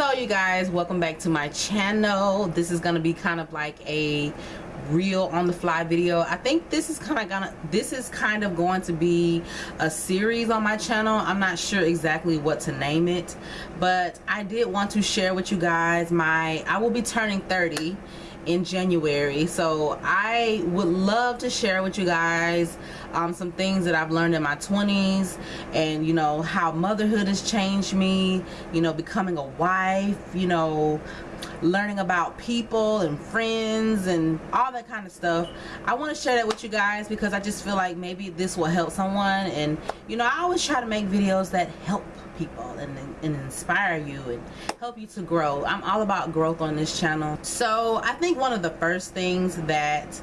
so you guys welcome back to my channel. This is gonna be kind of like a real on the fly video. I think this is kind of gonna this is kind of going to be a series on my channel. I'm not sure exactly what to name it but i did want to share with you guys my i will be turning 30 in January. So I would love to share with you guys um, some things that I've learned in my 20s and you know how motherhood has changed me you know becoming a wife you know learning about people and friends and all that kind of stuff I want to share that with you guys because I just feel like maybe this will help someone. And you know I always try to make videos that help people and, and inspire you and help you to grow. I'm all about growth on this channel. So I think one of the first things that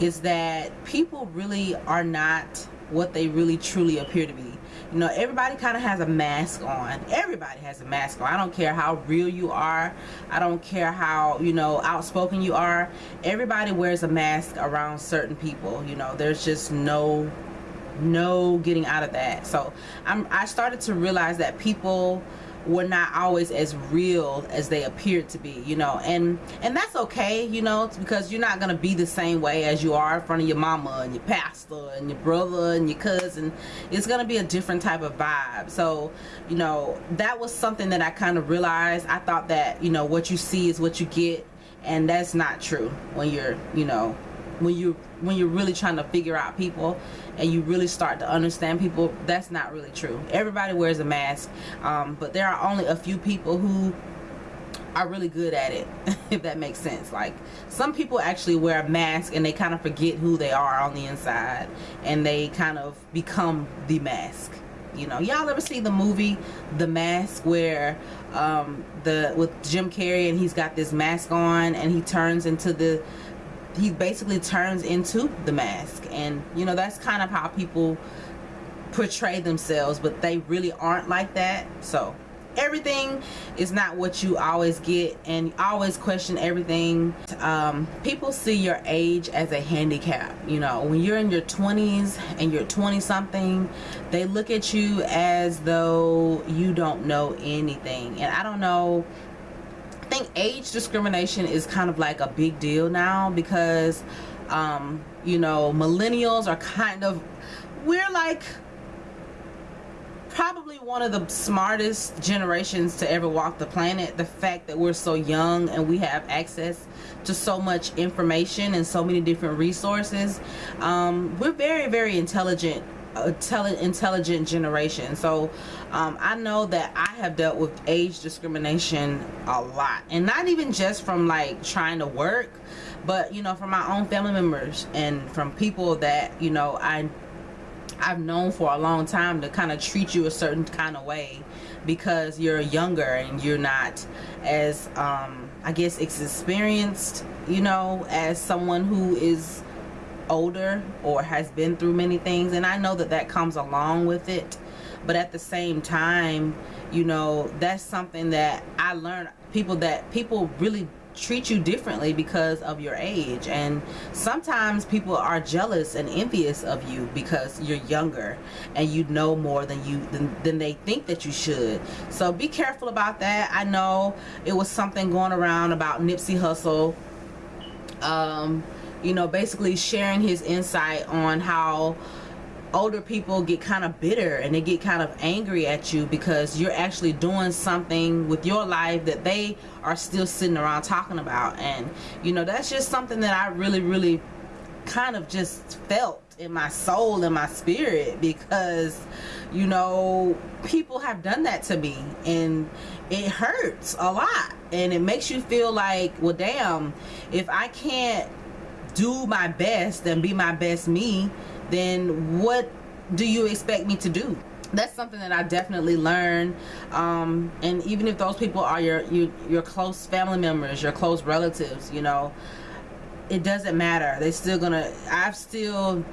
is that people really are not what they really truly appear to be you know everybody kind of has a mask on. Everybody has a mask on. I don't care how real you are. I don't care how you know outspoken you are. Everybody wears a mask around certain people you know. There's just no no getting out of that. So I'm I started to realize that people were not always as real as they appeared to be you know and and that's okay you know because you're not gonna be the same way as you are in front of your mama and your pastor and your brother and your cousin. It's gonna be a different type of vibe. So you know that was something that I kind of realized. I thought that you know what you see is what you get and that's not true when you're you know when you when you're really trying to figure out people and you really start to understand people that's not really true. Everybody wears a mask um, but there are only a few people who are really good at it if that makes sense. Like some people actually wear a mask and they kind of forget who they are on the inside and they kind of become the mask. You know y'all ever see the movie the mask where um, the with Jim Carrey and he's got this mask on and he turns into the he basically turns into the mask. And you know that's kind of how people portray themselves but they really aren't like that. So everything is not what you always get and always question everything. Um, people see your age as a handicap. You know when you're in your 20s and you're 20 something they look at you as though you don't know anything. And I don't know think age discrimination is kind of like a big deal now because um, you know millennials are kind of we're like probably one of the smartest generations to ever walk the planet. The fact that we're so young and we have access to so much information and so many different resources um, we're very very intelligent intelligent generation. So um, I know that I have dealt with age discrimination a lot. And not even just from like trying to work but you know from my own family members and from people that you know I I've known for a long time to kind of treat you a certain kind of way because you're younger and you're not as um, I guess experienced you know as someone who is older or has been through many things and I know that that comes along with it. But at the same time you know that's something that I learned people that people really treat you differently because of your age. And sometimes people are jealous and envious of you because you're younger and you know more than you than, than they think that you should. So be careful about that. I know it was something going around about Nipsey Hussle. Um, you know basically sharing his insight on how older people get kind of bitter and they get kind of angry at you because you're actually doing something with your life that they are still sitting around talking about. And you know that's just something that I really really kind of just felt in my soul and my spirit because you know people have done that to me and it hurts a lot and it makes you feel like well damn if I can't do my best and be my best me then what do you expect me to do? That's something that I definitely learned um, and even if those people are your, your your close family members your close relatives you know it doesn't matter. They're still gonna I've still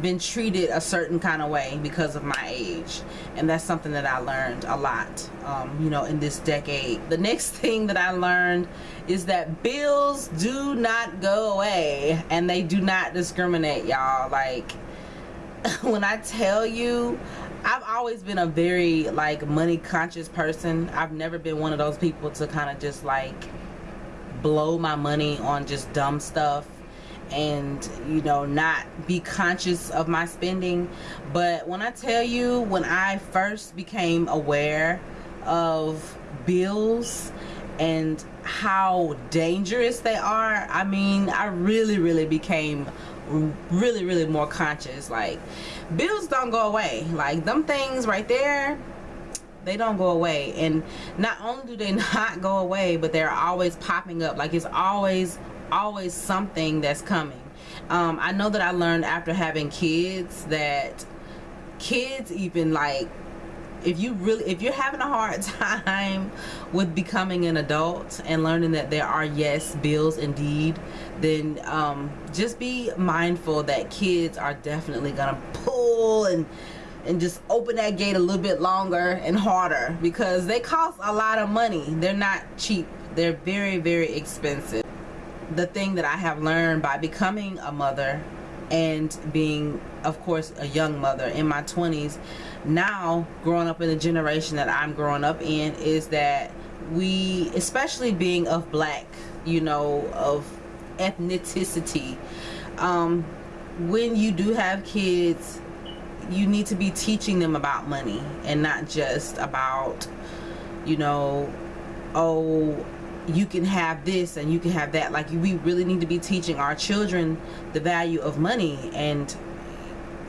been treated a certain kind of way because of my age. And that's something that I learned a lot um, you know in this decade. The next thing that I learned is that bills do not go away and they do not discriminate y'all. Like when I tell you I've always been a very like money conscious person. I've never been one of those people to kind of just like blow my money on just dumb stuff and you know not be conscious of my spending. But when i tell you when i first became aware of bills and how dangerous they are i mean i really really became really really more conscious. Like bills don't go away. Like them things right there they don't go away. And not only do they not go away but they're always popping up. Like it's always always something that's coming. Um, I know that I learned after having kids that kids even like if you really if you're having a hard time with becoming an adult and learning that there are yes bills indeed then um, just be mindful that kids are definitely gonna pull and and just open that gate a little bit longer and harder because they cost a lot of money. They're not cheap. They're very very expensive the thing that I have learned by becoming a mother and being of course a young mother in my 20s now growing up in the generation that I'm growing up in is that we especially being of black you know of ethnicity um, when you do have kids you need to be teaching them about money and not just about you know oh you can have this and you can have that. Like we really need to be teaching our children the value of money and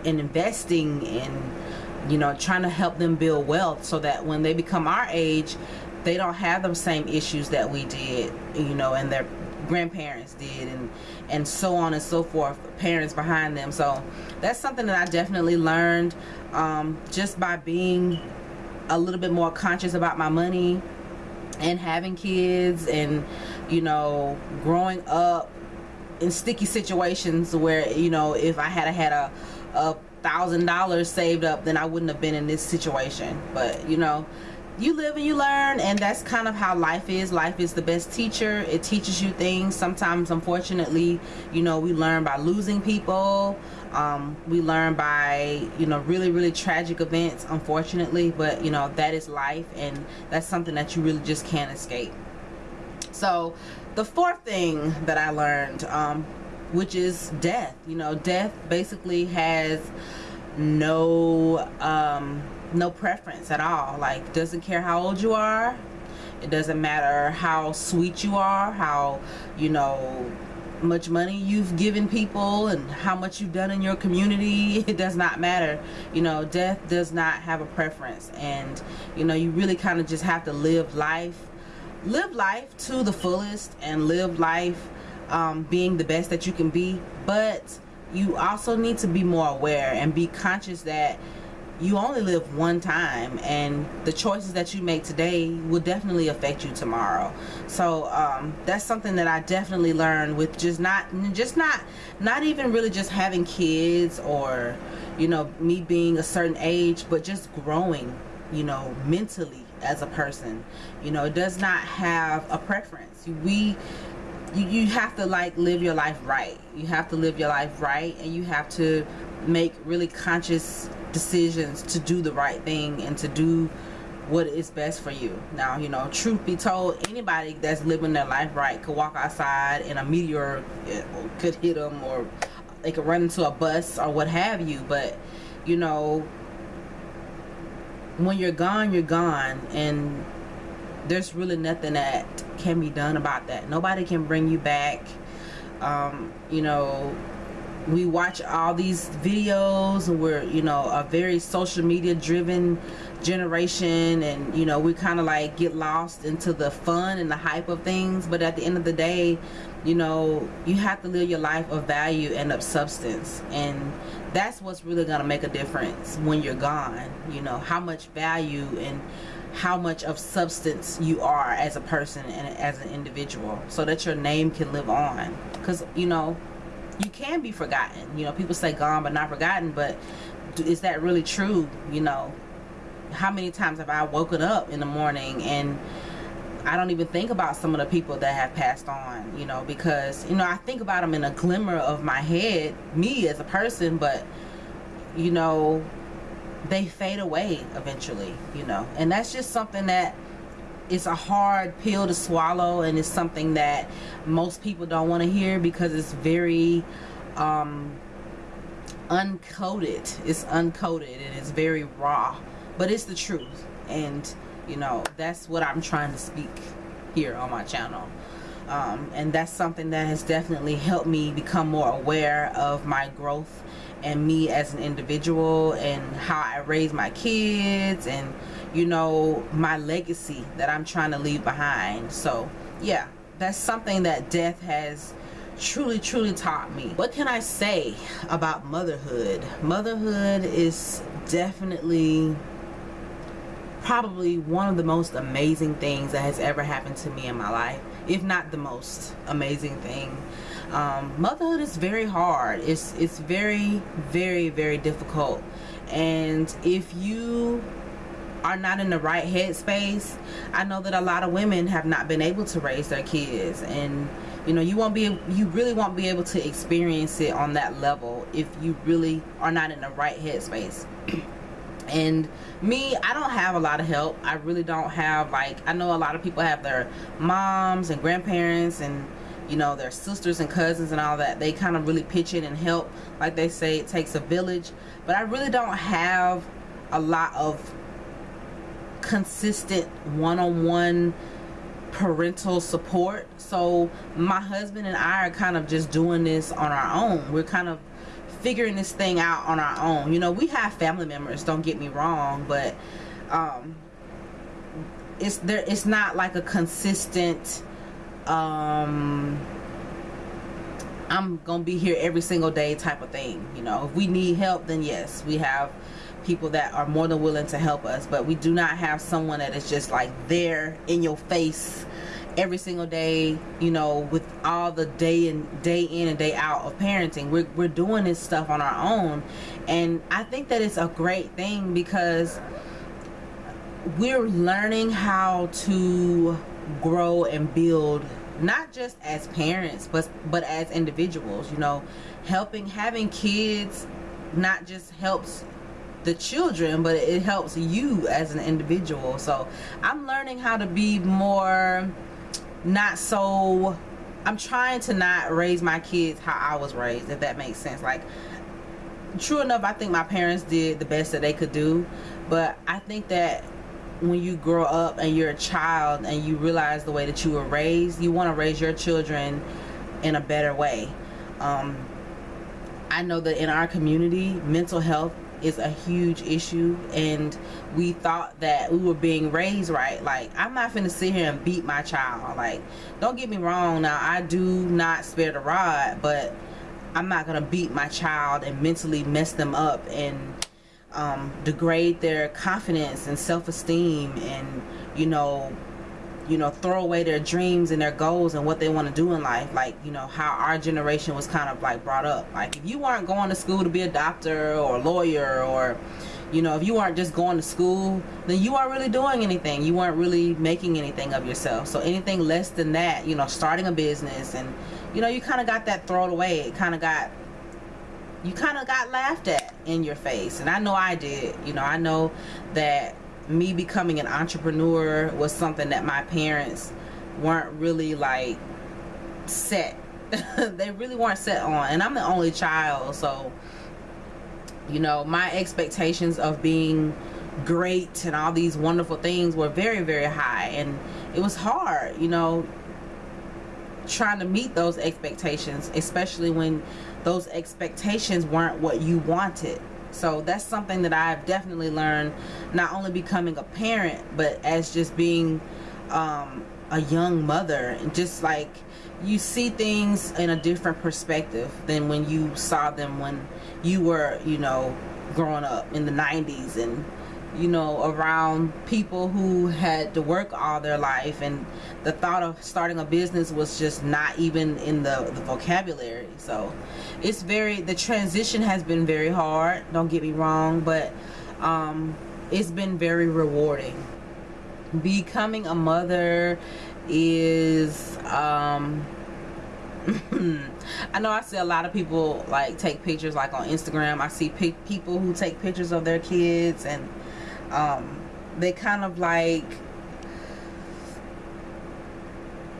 and investing and you know trying to help them build wealth so that when they become our age they don't have the same issues that we did you know and their grandparents did and and so on and so forth parents behind them. So that's something that I definitely learned um, just by being a little bit more conscious about my money and having kids and you know growing up in sticky situations where you know if I had had a, a thousand dollars saved up then I wouldn't have been in this situation. But you know you live and you learn and that's kind of how life is. Life is the best teacher. It teaches you things. Sometimes unfortunately you know we learn by losing people um, we learn by you know really really tragic events unfortunately but you know that is life and that's something that you really just can't escape. So the fourth thing that I learned um, which is death. You know death basically has no um, no preference at all. Like doesn't care how old you are. It doesn't matter how sweet you are how you know much money you've given people and how much you've done in your community it does not matter. You know death does not have a preference. And you know you really kind of just have to live life live life to the fullest and live life um, being the best that you can be. But you also need to be more aware and be conscious that you only live one time and the choices that you make today will definitely affect you tomorrow. So um, that's something that I definitely learned with just not just not not even really just having kids or you know me being a certain age but just growing you know mentally as a person. You know it does not have a preference. We you, you have to like live your life right. You have to live your life right and you have to make really conscious decisions to do the right thing and to do what is best for you. Now you know truth be told anybody that's living their life right could walk outside and a meteor eh, could hit them or they could run into a bus or what have you. But you know when you're gone you're gone. And there's really nothing that can be done about that. Nobody can bring you back. Um, you know we watch all these videos and we're you know a very social media driven generation and you know we kind of like get lost into the fun and the hype of things. But at the end of the day you know you have to live your life of value and of substance. And that's what's really gonna make a difference when you're gone you know how much value and how much of substance you are as a person and as an individual so that your name can live on. Because you know you can be forgotten. You know people say gone but not forgotten but is that really true? You know how many times have I woken up in the morning and I don't even think about some of the people that have passed on you know because you know I think about them in a glimmer of my head me as a person but you know they fade away eventually you know and that's just something that it's a hard pill to swallow and it's something that most people don't want to hear because it's very um, uncoded it's uncoded and it's very raw but it's the truth. And you know that's what I'm trying to speak here on my channel. Um, and that's something that has definitely helped me become more aware of my growth and me as an individual and how I raise my kids and you know my legacy that I'm trying to leave behind. So yeah that's something that death has truly truly taught me. What can I say about motherhood? Motherhood is definitely probably one of the most amazing things that has ever happened to me in my life if not the most amazing thing. Um, motherhood is very hard. It's it's very very very difficult. And if you are not in the right headspace I know that a lot of women have not been able to raise their kids. And you know you won't be you really won't be able to experience it on that level if you really are not in the right headspace. And me I don't have a lot of help. I really don't have like I know a lot of people have their moms and grandparents and you know their sisters and cousins and all that. They kind of really pitch in and help. Like they say it takes a village. But I really don't have a lot of consistent one-on-one -on -one parental support. So my husband and I are kind of just doing this on our own. We're kind of figuring this thing out on our own. You know, we have family members, don't get me wrong, but um, it's there it's not like a consistent um I'm gonna be here every single day type of thing you know. If we need help then yes we have people that are more than willing to help us but we do not have someone that is just like there in your face every single day you know with all the day and day in and day out of parenting. We're, we're doing this stuff on our own and I think that it's a great thing because we're learning how to grow and build not just as parents but but as individuals you know. Helping having kids not just helps the children but it helps you as an individual. So I'm learning how to be more not so I'm trying to not raise my kids how I was raised if that makes sense. Like true enough I think my parents did the best that they could do but I think that when you grow up and you're a child and you realize the way that you were raised you want to raise your children in a better way. Um, I know that in our community mental health is a huge issue and we thought that we were being raised right. Like i'm not gonna sit here and beat my child. Like don't get me wrong. Now i do not spare the rod but i'm not gonna beat my child and mentally mess them up and um, degrade their confidence and self-esteem and you know you know throw away their dreams and their goals and what they want to do in life like you know how our generation was kind of like brought up. Like if you weren't going to school to be a doctor or a lawyer or you know if you weren't just going to school then you weren't really doing anything. You weren't really making anything of yourself. So anything less than that you know starting a business and you know you kind of got that thrown away. It kind of got you kind of got laughed at in your face. And I know I did. You know I know that me becoming an entrepreneur was something that my parents weren't really like set they really weren't set on and I'm the only child so you know my expectations of being great and all these wonderful things were very very high and it was hard you know trying to meet those expectations especially when those expectations weren't what you wanted so that's something that I've definitely learned not only becoming a parent but as just being um, a young mother. And just like you see things in a different perspective than when you saw them when you were you know growing up in the 90s and you know around people who had to work all their life and the thought of starting a business was just not even in the, the vocabulary so it's very the transition has been very hard don't get me wrong but um, it's been very rewarding becoming a mother is um, I know I see a lot of people like take pictures like on Instagram. I see pe people who take pictures of their kids and um, they kind of like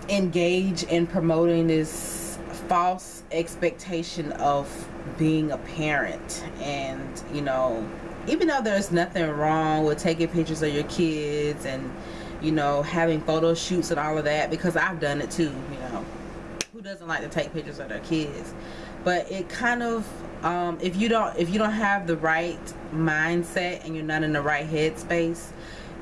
engage in promoting this false expectation of being a parent. And you know even though there's nothing wrong with taking pictures of your kids and you know having photo shoots and all of that because I've done it too you know. Who doesn't like to take pictures of their kids? But it kind of um, if you don't if you don't have the right mindset and you're not in the right headspace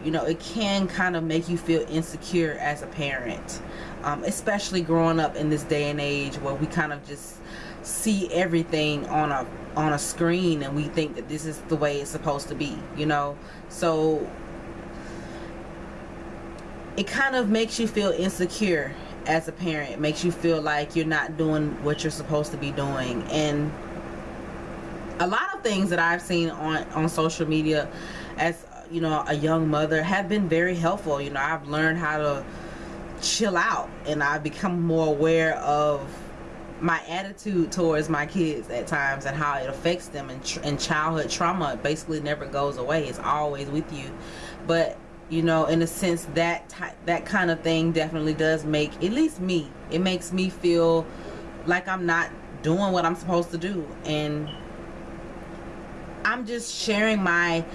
you know it can kind of make you feel insecure as a parent. Um, especially growing up in this day and age where we kind of just see everything on a on a screen and we think that this is the way it's supposed to be you know? So it kind of makes you feel insecure as a parent. It makes you feel like you're not doing what you're supposed to be doing. And a lot of things that I've seen on on social media as you know a young mother have been very helpful. You know I've learned how to chill out and I've become more aware of my attitude towards my kids at times and how it affects them and, and childhood trauma basically never goes away. It's always with you. But you know in a sense that that kind of thing definitely does make at least me it makes me feel like I'm not doing what I'm supposed to do. And I'm just sharing my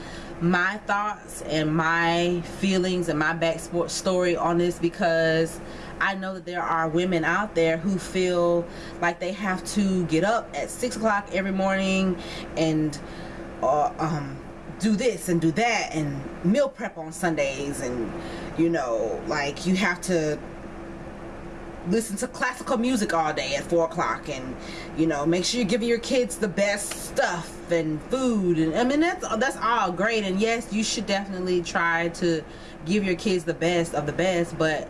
my thoughts and my feelings and my back story on this because I know that there are women out there who feel like they have to get up at six o'clock every morning and uh, um, do this and do that and meal prep on Sundays and you know like you have to listen to classical music all day at four o'clock and you know make sure you're giving your kids the best stuff and food and I mean that's that's all great. And yes you should definitely try to give your kids the best of the best but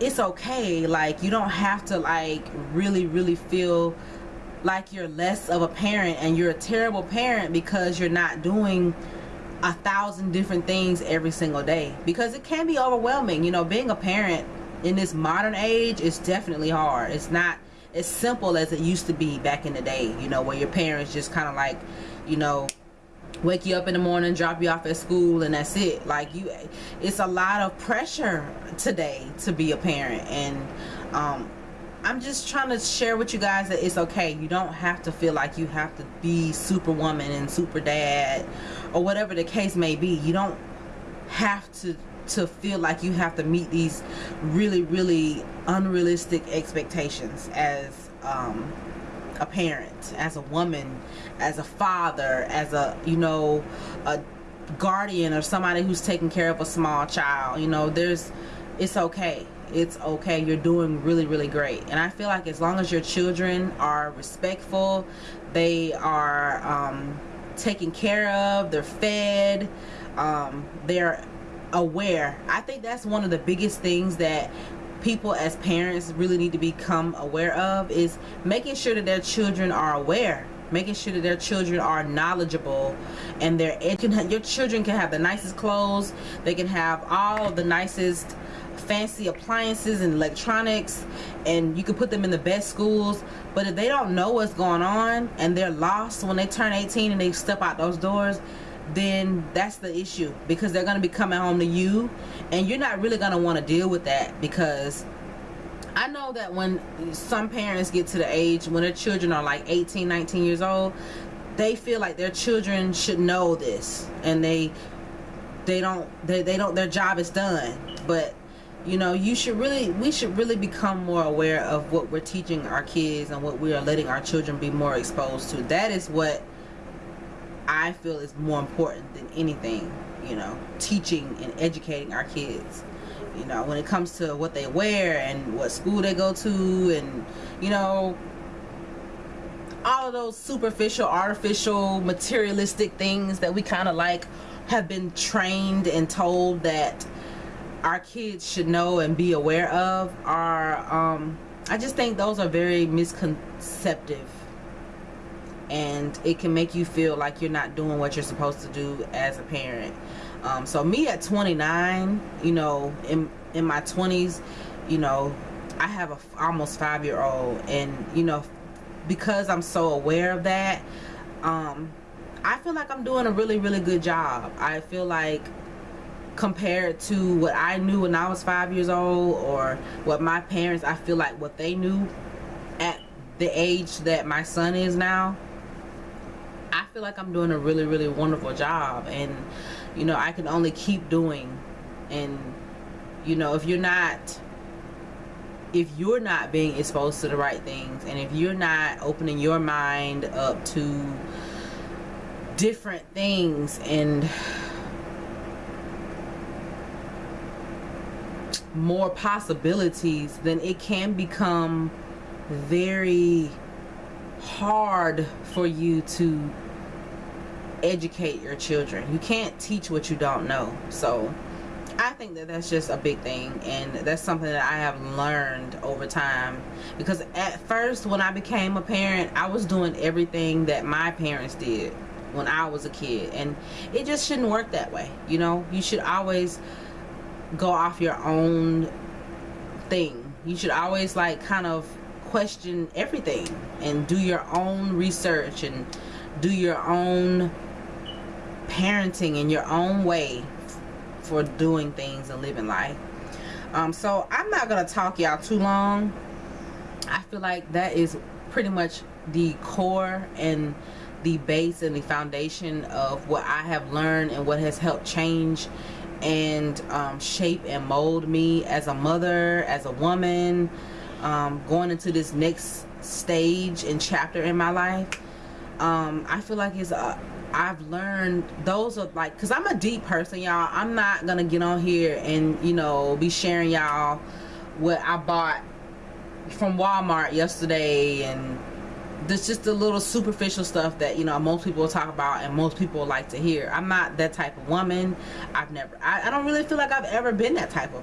it's okay. Like you don't have to like really really feel like you're less of a parent and you're a terrible parent because you're not doing a thousand different things every single day. Because it can be overwhelming. You know being a parent in this modern age is definitely hard. It's not as simple as it used to be back in the day you know where your parents just kind of like you know wake you up in the morning drop you off at school and that's it. Like you it's a lot of pressure today to be a parent and um, I'm just trying to share with you guys that it's okay. You don't have to feel like you have to be superwoman and super dad or whatever the case may be. You don't have to to feel like you have to meet these really really unrealistic expectations as um, a parent as a woman as a father as a you know a guardian or somebody who's taking care of a small child you know there's it's okay. It's okay. You're doing really really great. And I feel like as long as your children are respectful they are um, taken care of they're fed um, they're aware. I think that's one of the biggest things that people as parents really need to become aware of is making sure that their children are aware making sure that their children are knowledgeable and their your children can have the nicest clothes they can have all the nicest fancy appliances and electronics and you can put them in the best schools but if they don't know what's going on and they're lost when they turn 18 and they step out those doors then that's the issue because they're going to be coming home to you and you're not really going to want to deal with that because I know that when some parents get to the age when their children are like 18 19 years old they feel like their children should know this and they they don't they, they don't their job is done. But you know you should really we should really become more aware of what we're teaching our kids and what we are letting our children be more exposed to. That is what I feel is more important than anything, you know, teaching and educating our kids. You know, when it comes to what they wear and what school they go to and, you know, all of those superficial, artificial, materialistic things that we kind of like have been trained and told that our kids should know and be aware of are, um, I just think those are very misconceptive and it can make you feel like you're not doing what you're supposed to do as a parent um, so me at 29 you know in in my 20s you know I have a almost five year old, and you know, because I'm so aware of that, um, I feel like I'm doing a really, really good job. I feel like compared to what I knew when I was five years old, or what my parents, I feel like what they knew at the age that my son is now. Feel like I'm doing a really, really wonderful job, and you know, I can only keep doing. And you know, if you're not if you're not being exposed to the right things and if you're not opening your mind up to different things and more possibilities then it can become very hard for you to educate your children. You can't teach what you don't know. So I think that that's just a big thing and that's something that I have learned over time. Because at first when I became a parent I was doing everything that my parents did when I was a kid and it just shouldn't work that way you know? You should always go off your own thing. You should always like kind of question everything and do your own research and do your own parenting in your own way for doing things and living life. Um, so I'm not gonna talk y'all too long. I feel like that is pretty much the core and the base and the foundation of what I have learned and what has helped change and um, shape and mold me as a mother, as a woman, um, going into this next stage and chapter in my life. Um, I feel like it's a, I've learned those are like because I'm a deep person y'all. I'm not gonna get on here and you know be sharing y'all what I bought from Walmart yesterday and there's just the little superficial stuff that you know most people talk about and most people like to hear. I'm not that type of woman. I've never I, I don't really feel like I've ever been that type of